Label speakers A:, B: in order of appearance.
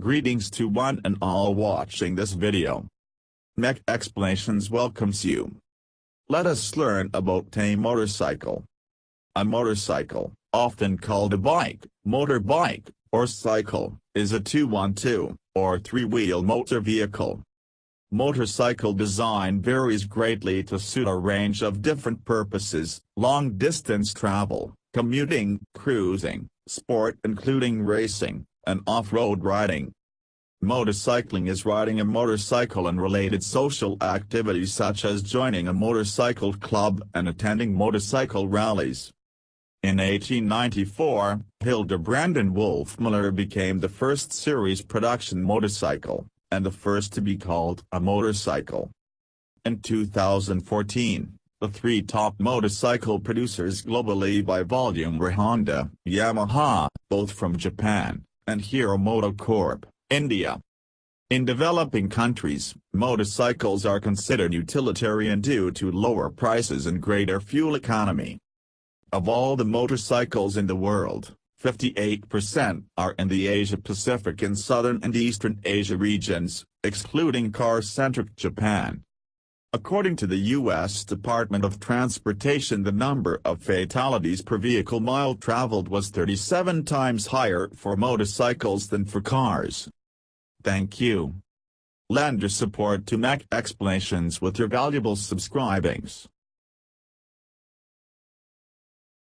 A: Greetings to one and all watching this video. Mech Explanations welcomes you. Let us learn about a motorcycle. A motorcycle, often called a bike, motorbike, or cycle, is a 2-1-2, or three-wheel motor vehicle. Motorcycle design varies greatly to suit a range of different purposes, long-distance travel, commuting, cruising, sport including racing, and off-road riding. Motorcycling is riding a motorcycle and related social activities such as joining a motorcycle club and attending motorcycle rallies. In 1894, Hildebrand and Wolfmuller became the first series production motorcycle, and the first to be called a motorcycle. In 2014, the three top motorcycle producers globally by volume were Honda, Yamaha, both from Japan, and Hero MotoCorp, India. In developing countries, motorcycles are considered utilitarian due to lower prices and greater fuel economy. Of all the motorcycles in the world, 58% are in the Asia-Pacific and Southern and Eastern Asia regions, excluding car-centric Japan. According to the U.S. Department of Transportation the number of fatalities per vehicle mile traveled was 37 times higher for motorcycles than for cars. Thank you. Lend your support to Mech Explanations with your valuable subscribings.